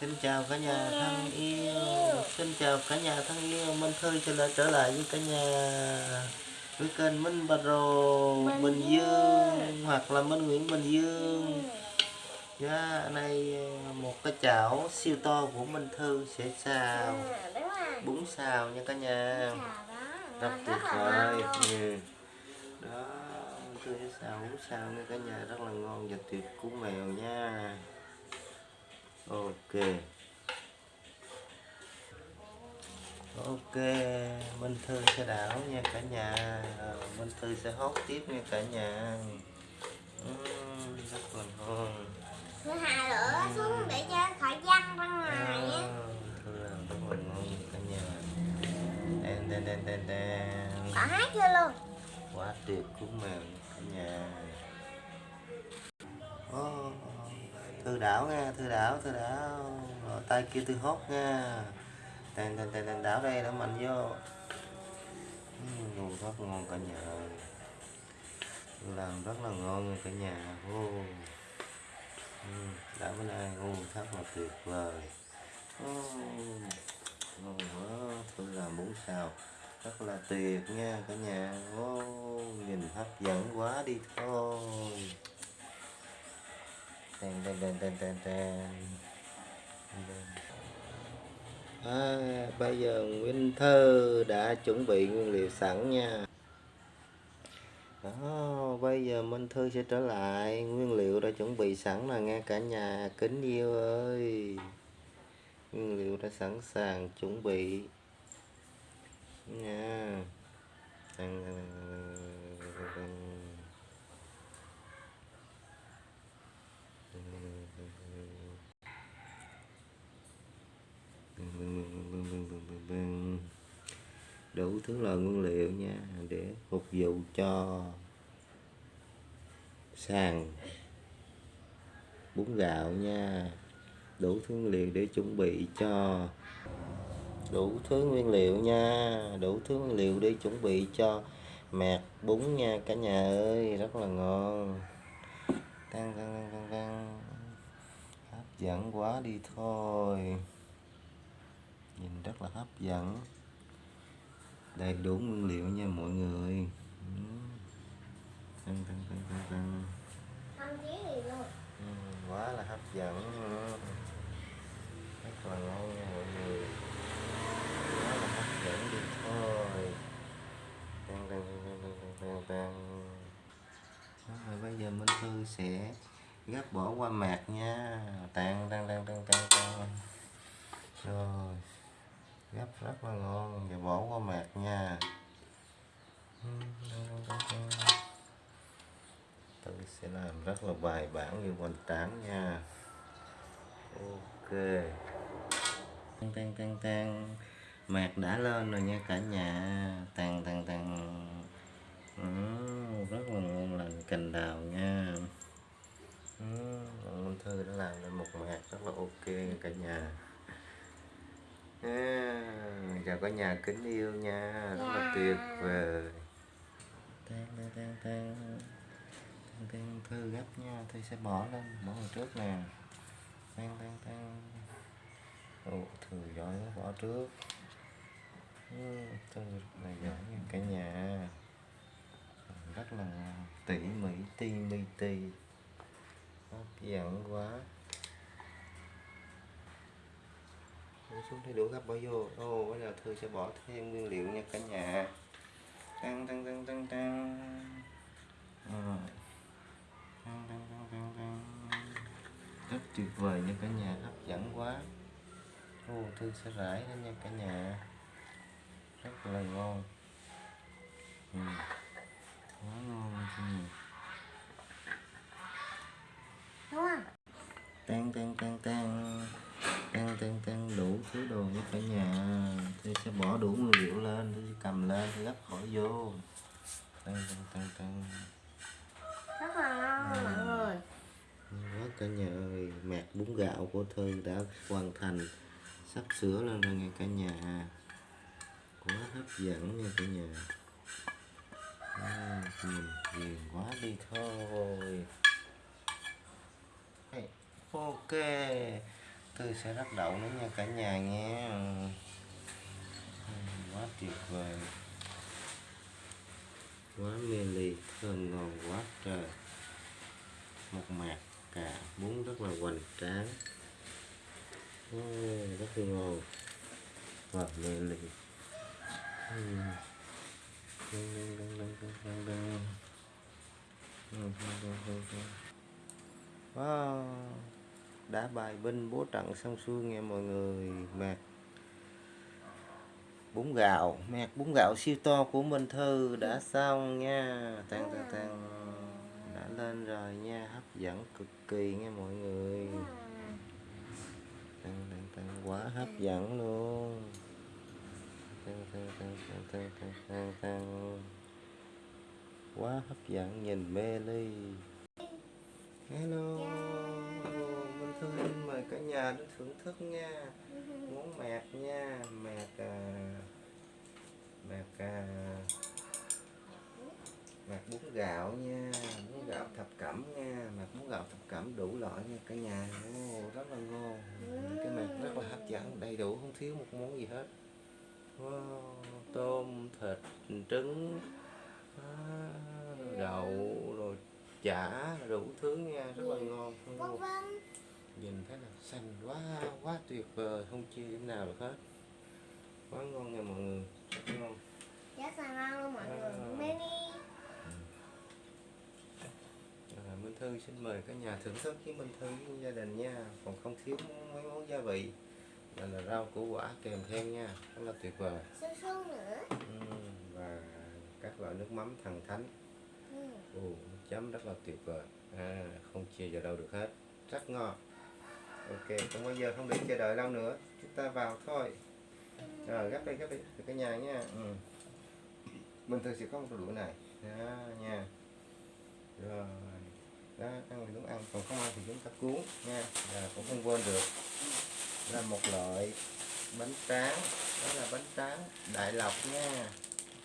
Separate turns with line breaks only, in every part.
Xin chào cả nhà thân yêu. Xin chào cả nhà thân yêu. Minh Thư trở lại trở lại với cả nhà với kênh Minh Bà Rồ
Bình
Bình Dương hoặc là Minh Nguyễn Bình Dương. Dạ, đây một cái chảo siêu to của Minh Thư sẽ xào.
Rồi.
bún xào nha cả nhà. Rất tuyệt vời. ừ. đó Minh Thư sẽ xào bún xào nha cả nhà. Rất là ngon và tuyệt của mèo nha ok. Ok Minh Thư sẽ đảo nha cả nhà. Ờ, Minh Thư sẽ hốt tiếp nha cả nhà. Ừm, rất là ngon.
Thứ hai nữa xuống để cho khỏi văng ra ngoài.
Thư làm rất là ngon cả nhà. Đen đen đen đen đen.
Bỏ hát chưa luôn.
quá tuyệt của mèo nha cả nhà thư đảo thư đảo. Rồi, tay kia thư hốt nha. Tàn tàn tàn tàn đảo đây đã mạnh vô. Ngon rất ngon cả nhà. Làm rất là ngon cả nhà. Ô. Ừm, đã bữa nay ngon rất là tuyệt vời. Ô, ngon quá. Tôi làm bún xào rất là tuyệt nha cả nhà. Ô nhìn hấp dẫn quá đi thôi tên tên tên tên tên tên. À, bây giờ Nguyễn Thơ đã chuẩn bị nguyên liệu sẵn nha. Đó bây giờ Minh Thư sẽ trở lại. Nguyên liệu đã chuẩn bị sẵn là nghe cả nhà kính yêu ơi. Nguyên liệu đã sẵn sàng chuẩn bị. Nha. Đủ thứ loại nguyên liệu nha, để phục vụ cho sàn bún gạo nha. Đủ thứ nguyên liệu để chuẩn bị cho, đủ thứ nguyên liệu nha, đủ thứ nguyên liệu để chuẩn bị cho mẹt bún nha cả nhà ơi, rất là ngon. Tăng tăng tăng tăng tăng. Hấp dẫn quá đi thôi nhìn rất là hấp dẫn. Đầy đủ nguyên liệu nha mọi người. Ừ. tăng tăng tăng tăng tăng.
Không chí gì luôn.
Ừ, quá là hấp dẫn rất là ngon nha mọi người. Quá là hấp dẫn đi thôi. Tăng tăng tăng tăng tăng tăng tăng rồi bây giờ Minh Thư sẽ gấp bỏ qua mạc nha. Tăng tăng tăng tăng tăng tăng rồi gấp rất là ngon và bỏ qua mạc nha. Tôi sẽ làm rất là bài bản như hoành tráng nha. Ok. Tăng tăng tăng tăng mạc đã lên rồi nha cả nhà. Tăng tăng tăng ừ, rất là ngon lành cành đào nha. Ừ, Minh Thư đã làm lên một mạc rất là ok nha cả nhà à, chào cả nhà kính yêu nha rất là tuyệt vời. Tăng tăng tăng tăng tăng tăng thư gấp nha thư sẽ bỏ lên bỏ vào trước nè. Tăng tăng tăng ồ thư giỏi quá bỏ trước. Ừ, thư rất là giỏi nha cả nhà. Rất là tỉ mỉ ti mi ti. Hấp dẫn quá Để xuống thấy đũa gấp bỏ vô ô bây giờ thư sẽ bỏ thêm nguyên liệu nha cả nhà. Tăng tăng tăng tăng tăng. Tăng tăng tăng tăng tăng. Rất tuyệt vời nha cả nhà hấp dẫn quá. Ô thư sẽ rải lên nha cả nhà. Rất là ngon. Ừ. quá ngon ừ.
Đúng không?
tan tan tan tan tan tan tan đủ thứ đồ với cả nhà. Tôi sẽ bỏ đủ nguyên liệu lên tôi cầm lên tôi gấp bỏ vô. Tan tan tan tan
Rất là ngon mọi người.
quá cả nhà ơi mẹt bún gạo của thư đã hoàn thành sắp sửa lên rồi nha cả nhà. Quá hấp dẫn nha cả nhà. À, nhìn ghiền quá đi thôi. Ok tươi sẽ rắc đậu nữa nha cả nhà nghe. Ừ. Ừ, quá tuyệt vời. Quá mê ly thơm ngon quá trời. Một mạc cà bún rất là hoành tráng. Rất là ngon. Và mê ly. Ừ. Đăng, đăng, đăng, đăng, đăng, đăng. Wow đã bài binh bố trận xong xuôi nghe mọi người mạc bún gạo mẹ bún gạo siêu to của Minh Thư đã xong nha. Tan tan tan. Đã lên rồi nha. Hấp dẫn cực kỳ nghe mọi người. Tan tan tan. Quá hấp dẫn luôn. Tan tan tan tan tan tan tan tan. Quá hấp dẫn. Nhìn mê ly. Hello thương Thư xin mời cả nhà đến thưởng thức nha. Món mẹt nha mẹt à, mẹt à, mẹt bún gạo nha bún gạo thập cẩm nha mẹt bún gạo thập cẩm đủ loại nha cả nhà. Ồ, rất là ngon. Cái mẹt rất là hấp dẫn đầy đủ không thiếu một món gì hết. Wow, tôm thịt trứng à, đậu rồi chả đủ thứ nha rất là ngon.
Dạ.
Dạ
vâng
nhìn thấy là xanh quá quá tuyệt vời không chia điểm nào được hết. Quá ngon nha mọi người. Rất ngon.
Rất là ngon luôn mọi người?
À.
mini.
À, Minh Thư xin mời cả nhà thưởng thức với Minh Thư với gia đình nha. Còn không thiếu mấy món gia vị. Là, là rau củ quả kèm theo nha. Rất là tuyệt vời.
Su su nữa.
Ừm, và các loại nước mắm thần thánh.
Ừ.
Ồ, chấm rất là tuyệt vời. À, không chia vào đâu được hết. Rất ngon ok, không bao giờ không để chờ đợi lâu nữa. Chúng ta vào thôi. Rồi, gấp đi gấp đi từ cái nhà nha. Ừ. mình thường sẽ có một đũa này. Đó, nha. Rồi. Đó, ăn thì đúng ăn, còn không ăn thì chúng ta cuốn, nha. Là cũng không quên được. Là một loại bánh tráng. Đó là bánh tráng đại lộc, nha.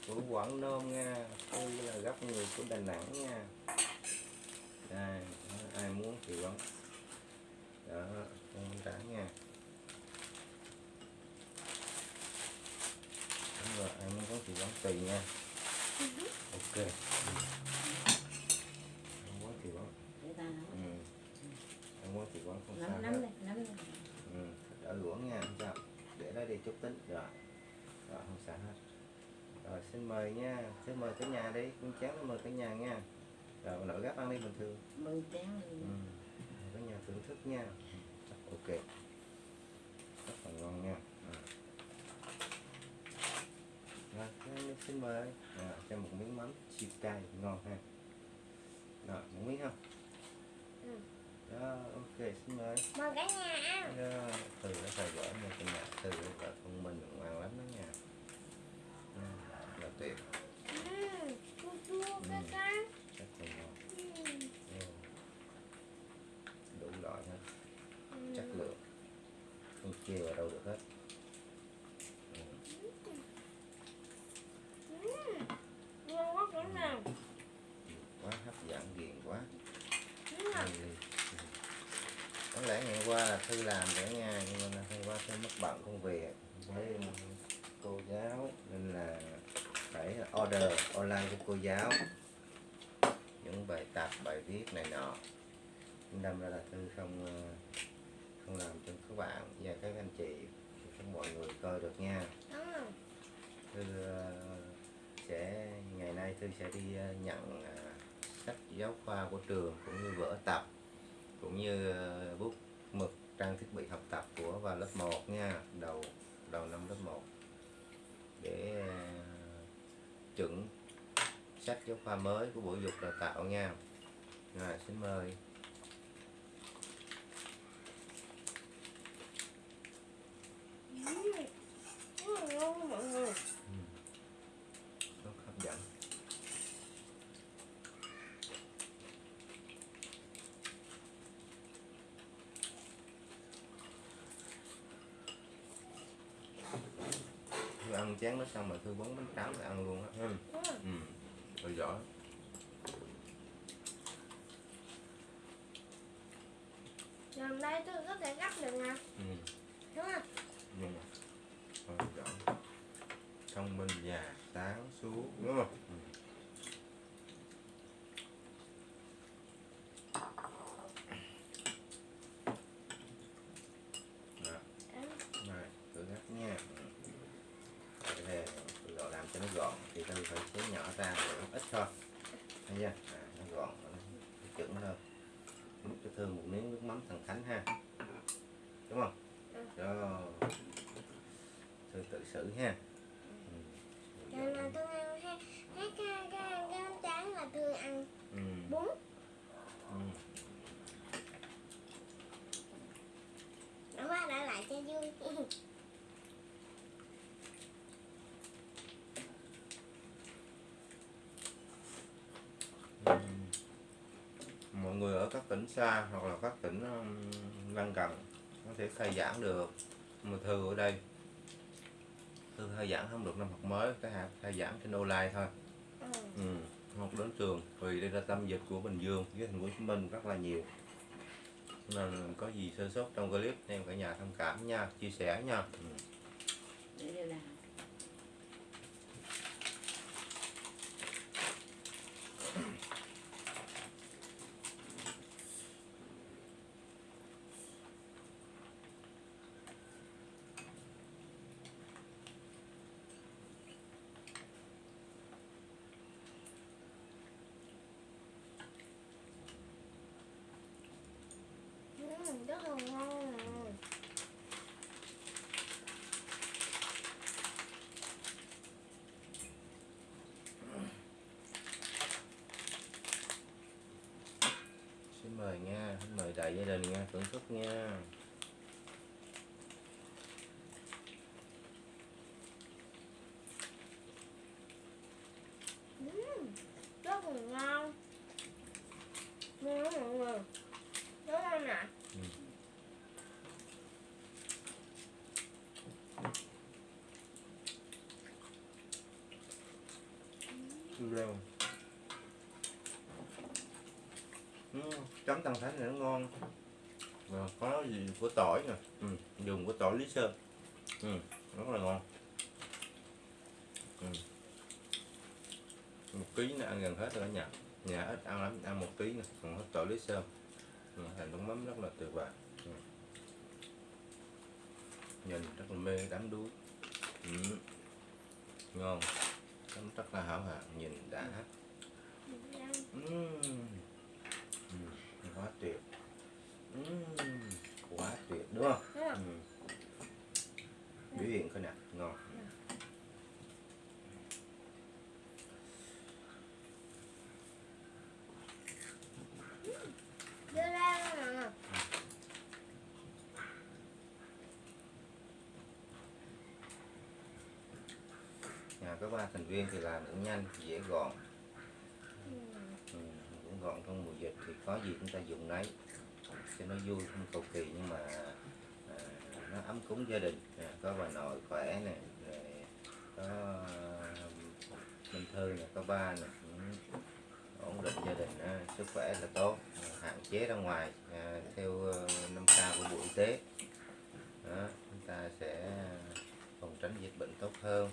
Của quảng nôm, nha. Tôi là gấp người của đà nẵng, nha. Đây ai muốn thì vẫn đó bánh tráng nha. Đúng rồi muốn có thì vẫn tùy nha. Ok. Không muốn thì
nấu.
Ừ. không muốn thì vẫn không sao
nắm nắm
hết.
nắm lên
ừ. đỡ luống nha không sao. Để đó đi chút tính. Rồi. Rồi không sao hết. Rồi xin mời nha xin mời cả nhà đi. Con chén mời cả nhà nha. Rồi nội gấp ăn đi bình thường.
Mười chén
ừ. Thưởng thức nha. Ok. Rất là ngon nha. Ừ. rồi thế xin mời. À, cho một miếng mắm siêu cay ngon ha. Rồi một miếng không?
Ừ.
đó ok xin mời.
Mời cả nhà ăn.
Đó, từ nó phải gỡ nha cả nhà từ phải thông minh ngoan lắm đó nha ừ, là tuyệt
ừ. chua chua cái
Ừ.
cái
rất là ngon
ừ.
ừ. đủ loại hết
Ừ.
chất lượng không chê vào đâu được hết ừ.
Ừ. ngon quá cả nhà
quá hấp dẫn ghiền quá
ừ.
Hay đi. Ừ. có lẽ ngày qua là thư làm để nha nhưng mà hôm qua thư mất bận công việc với cô giáo nên là phải order online cho cô giáo những bài tập bài viết này nọ. Đâm ra là thư không ờ, không làm cho các bạn và các anh chị các mọi người coi được nha. Thư ờ, sẽ ngày nay thư sẽ đi ờ, nhận sách giáo khoa của trường cũng như vở tập cũng như bút trang thiết bị học tập của vào lớp 1 nha, đầu đầu năm lớp 1 để ờ, chuẩn sách giáo khoa mới của bộ dục đào tạo nha. Rồi, xin mời
ừ. Ừ, ngon mọi người
rất hấp dẫn Chén nó xong mà thư bóng bánh tráng thì ăn luôn á. Ừ.
ừ.
Rồi giỏi.
Gần đây tôi có thể gấp được nè.
Ừ.
đúng không?
Nhưng mà quan trọng thông minh già sáng suốt đúng không ừ. Đó,
Em,
rồi thử gấp nha đây là tự độ làm cho nó gọn thì tôi phải chế nhỏ ra để nó ít thôi thấy chưa à, nó gọn nó chuẩn hơn múc cho thương một miếng nước mắm thằng Khánh ha đúng không
Ừ.
đó thư tự xử ha ừ.
lần nào tôi ăn hai hai cái cái cái bánh tráng là tôi ăn
Ừ.
bún
Ừ.
nó qua đã lại cho vui
Ừ. mọi người ở các tỉnh xa hoặc là các tỉnh lân cận có thể khai giảng được mà thư ở đây thư khai giảng không được năm học mới cái hạt khai giảng trên online thôi
ừ.
ừ. không đến trường vì đây là tâm dịch của bình dương với thành phố hồ chí minh rất là nhiều nên có gì sơ sót trong clip em cả nhà thông cảm nha chia sẻ nha ừ.
để điều
còn ngon nè
xin mời nha, xin mời đại gia đình nha, thưởng thức nha
ừ, rất là ngon ngon lắm mọi người rất ngon nè
Ừ, chấm tăng thánh này nó ngon. Và có gì của tỏi nè. Ừ, dùng của tỏi lý sơn. Ừ, rất là ngon. Ừ. một ký này ăn gần hết rồi cả nhà. Nhà ít ăn lắm ăn một ký nè còn hết tỏi lý sơn. Ừ, thành nước mắm rất là tuyệt vời. Ừ. nhìn rất là mê đắm đuối. Ừ. ngon chấm rất là hảo hạng nhìn đã. Ừm, quá tuyệt Ừm, quá tuyệt đúng không. Ừm. biểu hiện coi nè ngon
đưa ra nè
nhà có ba thành viên thì làm cũng nhanh dễ gọn.
Ừ.
ừ, cũng gọn trong mùa dịch thì có gì chúng ta dùng nấy cho nó vui không cầu kỳ nhưng mà à, nó ấm cúng gia đình. À, có bà nội khỏe nè có Minh Thư nè có ba nè ừ, ổn định gia đình à, sức khỏe là tốt à, hạn chế ra ngoài à, theo ờ, năm k của bộ y tế. Đó, chúng ta sẽ phòng tránh dịch bệnh tốt hơn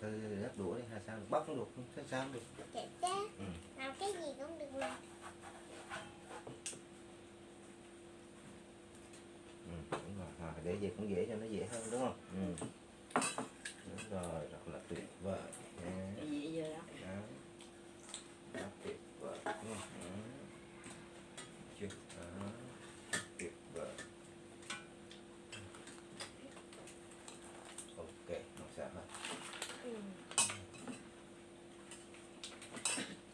Thư gắp đũa đi hay sao được? Bóc cũng được không sao được?
Chạy chết
Ừ.
làm cái gì cũng được mà.
Ừ, đúng rồi. À, để vậy cũng dễ cho nó dễ hơn đúng không? Ừ. đúng rồi rất là tuyệt vời nha.
cái gì giờ đó
đó rất tuyệt vời đúng không ừ. chưa đó tuyệt vời ok không sao hết
ừ.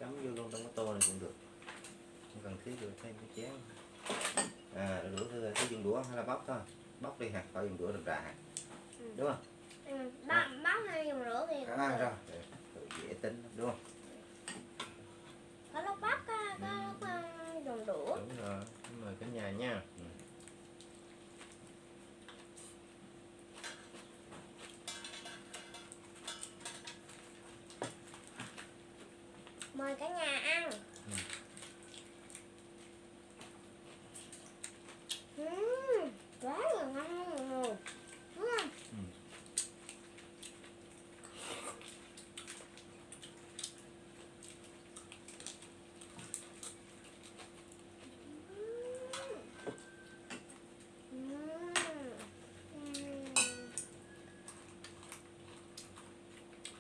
chấm vô luôn trong cái tô này cũng được được thêm cái chén à đũa thư cứ dùng đũa hay là bóc thôi? Bóc đi hả? Khỏi dùng đũa đậm đà hả?
Ừ.
đúng không?
Ừ. bóc bóc hay dùng rửa thì cũng
à
được.
rồi. Dễ tính đúng không?
Có lúc có, có
Ừ.
lúc ờ, dùng đũa.
Đúng rồi. Mời cả nhà nha. Ừ.
mời cả nhà ăn.
Ừ.
Ừm, quá là ngon rồi đúng không
Ừ.
Ừm. Ừm.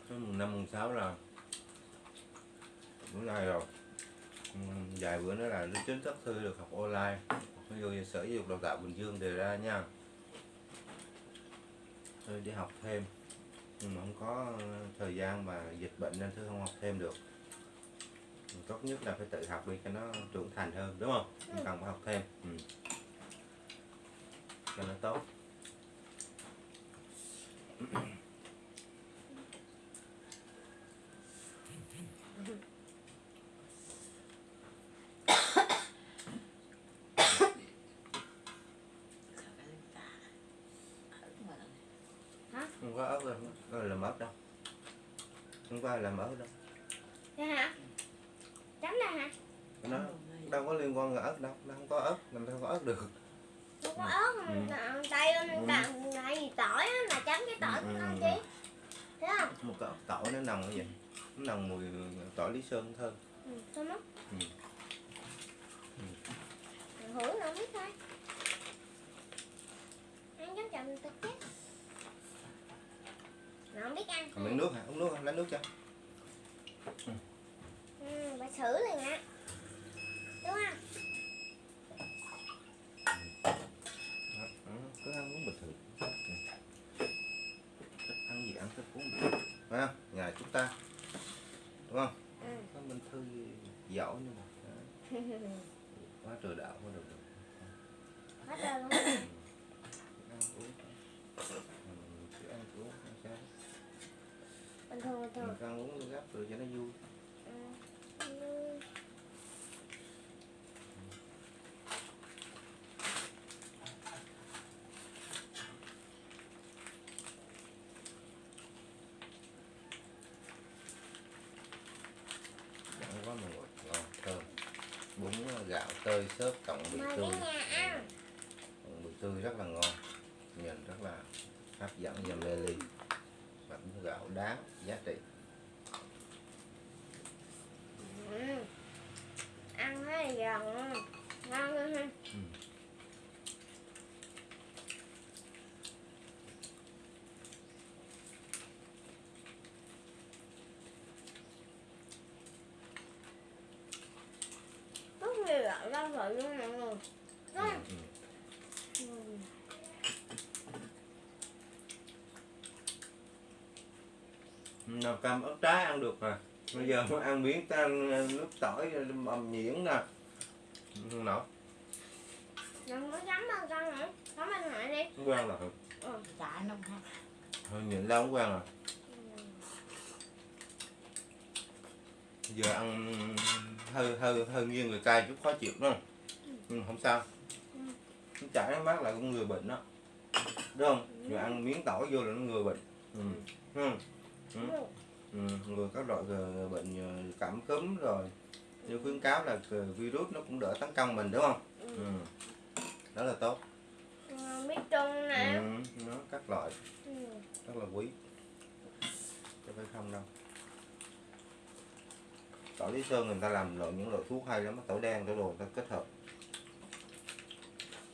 Cái mùng năm mùng sáu là bữa nay rồi. Ừ, vài bữa nữa là lớp chính thức thư được học online. Ví dụ như sở giáo dục đào tạo bình dương đề ra nha. Thư đi học thêm. Nhưng mà không có thời gian mà dịch bệnh nên thư không học thêm được. Tốt nhất là phải tự học đi cho nó trưởng thành hơn đúng không? Không
Ừ.
cần phải học thêm. Ừ. cho nó tốt không có ớt đâu không có làm ớt đâu không ai làm ớt đâu?
Dạ hả? Chấm ra hả?
Nó đâu có liên quan là ớt đâu nó không có ớt làm sao có ớt được.
Không có ớt
Ừ.
ừ. tay
Ừ.
tại vì tỏi á là chấm cái tỏi
Ừ, ừ, ừ.
chi thấy không?
Một cái tỏi nó nồng như vậy nó nồng mùi tỏi lý sơn thơm
ừ, thơm lắm
Ừ.
Mình hửi nó biết thôi. Ăn chấm chậm thực chất nó không biết ăn
còn miếng nước hả? Uống nước hả lấy nước cho.
Ừ, bà xử liền á đúng không?
Đó, cứ ăn uống bình thường Ừ. thích ăn gì ăn thích uống gì. Phải không? Nhà chúng ta. Đúng không?
Ừ.
có minh thư giỏi nhưng mà. Quá trời đạo quá được được
hết rồi luôn
ăn uống Ừ, cứ ăn uống không sao
thường bình thường
mình ăn uống gấp rồi cho nó vui.
Ừ.
Quá mà ngọt ngon thơm. Bún gạo tơi xốp cộng bì tươi. cộng bì tươi rất là ngon. Nhìn rất là hấp dẫn và mê ly. Bún gạo đáng giá trị
ừ. ăn thấy giòn ngon hơn ha
Ừ.
rất nhiều loại rau rồi luôn mọi người đúng không
Ừ.
ừ.
Ừ. Nào cam ớt trái ăn được rồi. Bây giờ muốn ăn miếng ta ăn nước tỏi bầm nhuyễn nè. Không nổi
đừng có chấm bao con nữa. Chấm bên ngoài đi.
Không quen rồi.
Ừ.
Chả nông ha.
thôi nhịn lâu không quen rồi. Giờ ăn hơi hơi hơi nghiêng người cay chút khó chịu đúng không? Nhưng không sao.
Ừ.
nó chảy nó mát lại cũng người bệnh đó. Đúng không? Rồi ăn miếng tỏi vô là nó người bệnh. Ừ. Ừ. Ừ.
Ừ.
Ừ. các loại ờ, bệnh ờ, cảm cúm rồi như khuyến cáo là ờ, virus nó cũng đỡ tấn công mình đúng không
Ừ.
ừ. đó là tốt
biết trung nè
ừ. nó các loại
ừ.
rất là quý chứ phải không đâu tỏi lý sơn người ta làm loại những loại thuốc hay lắm tỏi đen tỏi đồ người ta kết hợp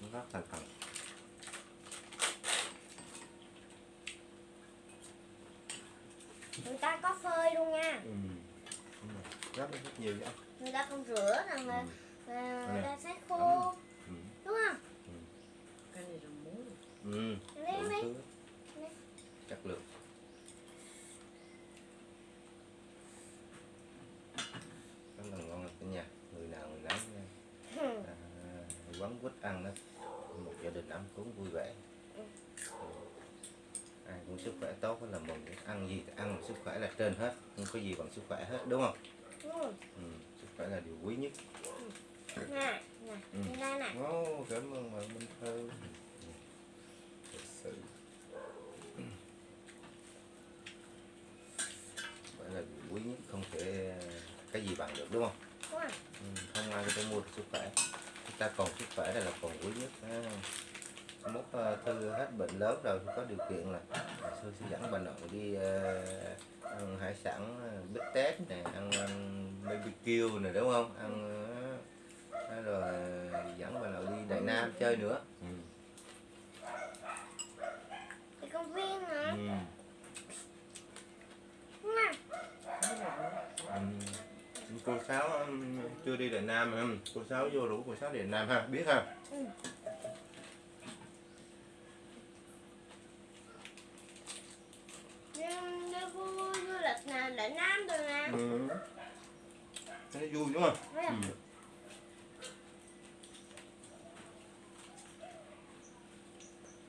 nó rất thành phần
người ta có phơi luôn nha
ừ. Rất rất nhiều vậy
người ta không rửa rằng là
ừ.
người ta sấy khô
Ừ.
đúng không
Cái này là muối.
Ừ.
Đi.
thứ chất lượng rất là ngon cả nhà người nào người nấy
Ừ.
à, quán quýt ăn đó một gia đình ăn cúng vui vẻ
Ừ.
Ừ. muốn sức khỏe tốt là mình ăn gì thì ăn sức khỏe là trên hết không có gì bằng sức khỏe hết đúng không?
Ừ.
ừ, sức khỏe là điều quý nhất.
Nè nè
Ừ.
nè.
Cảm ơn bạn Minh Thư. Thật sự. Phải là điều quý nhất không thể cái gì bằng được đúng không? Ừ, không ai có thể mua được sức khỏe. Chúng ta còn sức khỏe là còn quý nhất ha. Mốt ờ, thư hết bệnh lớn rồi thì có điều kiện là sư sẽ dẫn bà nội đi ờ, ăn hải sản ờ, bít tết nè ăn, ăn BBQ nè đúng không? Ăn rồi dẫn bà nội đi Đại Nam chơi nữa. Ừ.
đi công viên nữa
Ừ. Ừ. cô sáu um, chưa đi Đại Nam mà um, cô sáu vô rủ cô sáu đi Đại Nam ha biết ha
đi đi khu du lịch nè đại nam rồi nè
ừ. nó vui đúng không
Thấy không?
ừ.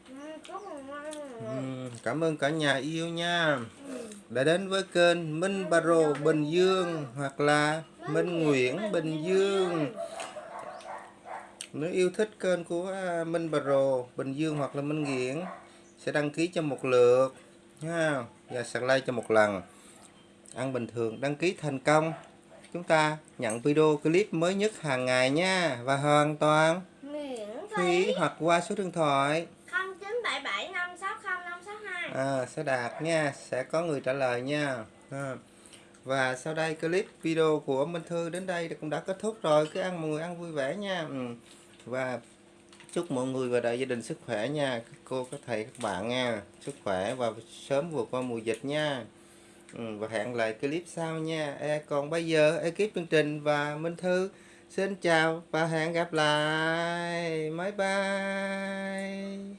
Ừ, rất là ngon
Ừ, cảm ơn cả nhà yêu nha. Đã đến với kênh Minh Baro Bình Dương hoặc là Minh Nguyễn Bình Dương. Nếu yêu thích kênh của à, Minh Baro Bình Dương hoặc là Minh Nguyễn sẽ đăng ký cho một lượt ha và subscribe cho một lần. Ăn bình thường đăng ký thành công. Chúng ta nhận video clip mới nhất hàng ngày nha và hoàn toàn
miễn phí.
hoặc qua số điện thoại
không chín bảy bảy năm sáu không năm sáu hai
à, sẽ đạt nha sẽ có người trả lời nha. À. và sau đây clip video của Minh Thư đến đây cũng đã kết thúc rồi. Cứ ăn mọi người ăn vui vẻ nha. Ừ. và chúc mọi người và đại gia đình sức khỏe nha các cô các thầy các bạn nha. Sức khỏe và sớm vượt qua mùa dịch nha. Ừ. và hẹn lại clip sau nha. E, còn bây giờ ekip chương trình và Minh Thư xin chào và hẹn gặp lại. Bye bye.